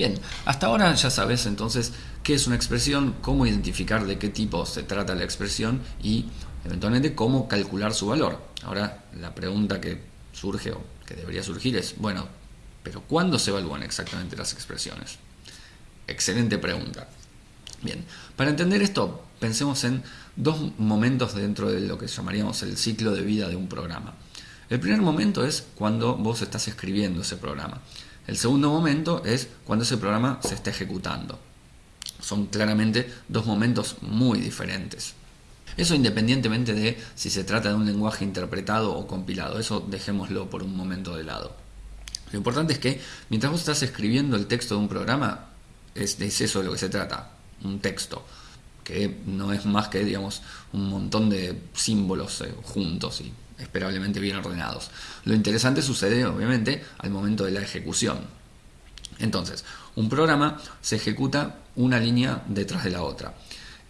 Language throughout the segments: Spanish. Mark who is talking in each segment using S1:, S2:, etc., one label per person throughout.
S1: Bien, hasta ahora ya sabes entonces qué es una expresión, cómo identificar de qué tipo se trata la expresión y eventualmente cómo calcular su valor. Ahora la pregunta que surge o que debería surgir es, bueno, pero ¿cuándo se evalúan exactamente las expresiones? Excelente pregunta. Bien, para entender esto, pensemos en dos momentos dentro de lo que llamaríamos el ciclo de vida de un programa. El primer momento es cuando vos estás escribiendo ese programa. El segundo momento es cuando ese programa se está ejecutando. Son claramente dos momentos muy diferentes. Eso independientemente de si se trata de un lenguaje interpretado o compilado, eso dejémoslo por un momento de lado. Lo importante es que mientras vos estás escribiendo el texto de un programa, es, eso de lo que se trata, un texto, que no es más que digamos un montón de símbolos eh, juntos y esperablemente bien ordenados. Lo interesante sucede obviamente al momento de la ejecución. Entonces, un programa se ejecuta una línea detrás de la otra.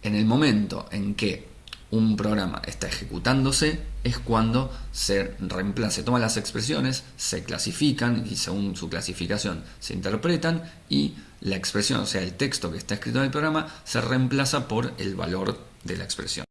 S1: En el momento en que un programa está ejecutándose es cuando se reemplaza, se toman las expresiones, se clasifican y según su clasificación se interpretan y la expresión, o sea, el texto que está escrito en el programa, se reemplaza por el valor de la expresión.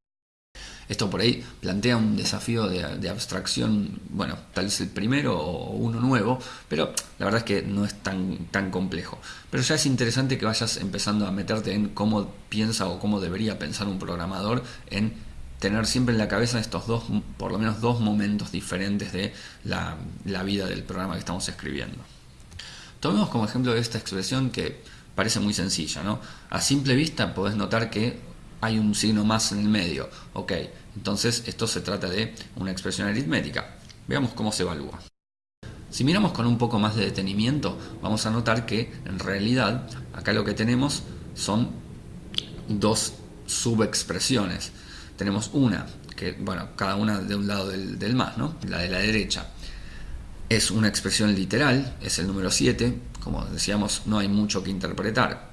S1: Esto por ahí plantea un desafío de, abstracción, bueno, tal vez el primero o uno nuevo, pero la verdad es que no es tan, tan complejo. Pero ya es interesante que vayas empezando a meterte en cómo piensa o cómo debería pensar un programador en tener siempre en la cabeza estos dos, por lo menos dos momentos diferentes de la, la vida del programa que estamos escribiendo. Tomemos como ejemplo esta expresión que parece muy sencilla, ¿no? A simple vista podés notar que hay un signo más en el medio. Ok, entonces esto se trata de una expresión aritmética. Veamos cómo se evalúa. Si miramos con un poco más de detenimiento, vamos a notar que en realidad acá lo que tenemos son dos subexpresiones. Tenemos una, que bueno, cada una de un lado del, del más, ¿no? La de la derecha. Es una expresión literal, es el número 7, como decíamos, no hay mucho que interpretar.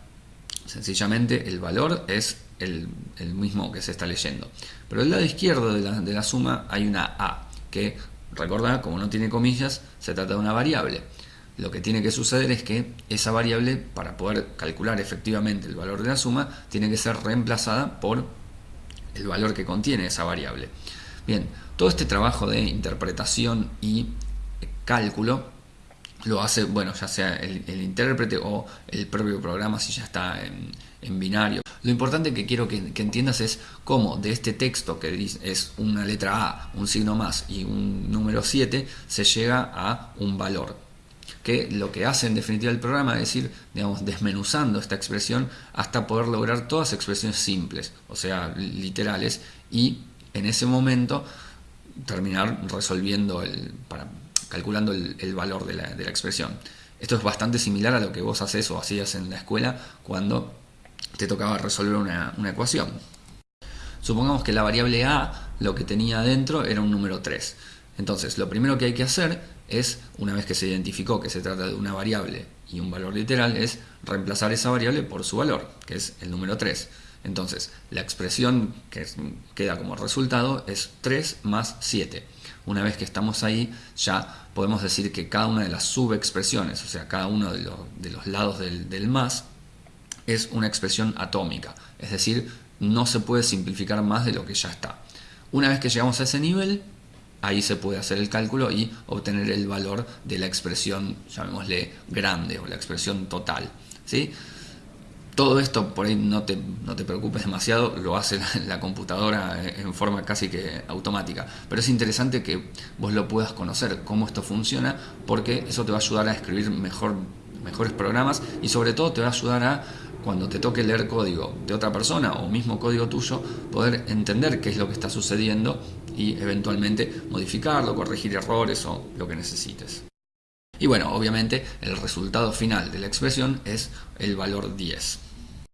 S1: Sencillamente el valor es el, mismo que se está leyendo. Pero del lado izquierdo de la, de la suma hay una A, que recordad, como no tiene comillas, se trata de una variable. Lo que tiene que suceder es que esa variable, para poder calcular efectivamente el valor de la suma, tiene que ser reemplazada por el valor que contiene esa variable. Bien, todo este trabajo de interpretación y cálculo lo hace, bueno, ya sea el, intérprete o el propio programa si ya está en binario. Lo importante que quiero que, entiendas es cómo de este texto que es una letra A, un signo más y un número 7, se llega a un valor. Que lo que hace en definitiva el programa es ir, digamos, desmenuzando esta expresión hasta poder lograr todas expresiones simples, o sea, literales, y en ese momento terminar resolviendo, el, calculando el, valor de la, expresión. Esto es bastante similar a lo que vos haces o hacías en la escuela cuando te tocaba resolver una, ecuación. Supongamos que la variable a lo que tenía adentro era un número 3. Entonces, lo primero que hay que hacer es, una vez que se identificó que se trata de una variable y un valor literal, es reemplazar esa variable por su valor, que es el número 3. Entonces, la expresión que queda como resultado es 3 más 7. Una vez que estamos ahí, ya podemos decir que cada una de las subexpresiones, o sea, cada uno de los, lados del, del más, es una expresión atómica, es decir, no se puede simplificar más de lo que ya está. Una vez que llegamos a ese nivel, ahí se puede hacer el cálculo y obtener el valor de la expresión, llamémosle grande o la expresión total. ¿sí? Todo esto, por ahí no te, no te preocupes demasiado, lo hace la, computadora en forma casi que automática. Pero es interesante que vos lo puedas conocer, cómo esto funciona, porque eso te va a ayudar a escribir mejor, mejores programas y sobre todo te va a ayudar a cuando te toque leer código de otra persona o mismo código tuyo, poder entender qué es lo que está sucediendo y eventualmente modificarlo, corregir errores o lo que necesites. Y bueno, obviamente el resultado final de la expresión es el valor 10.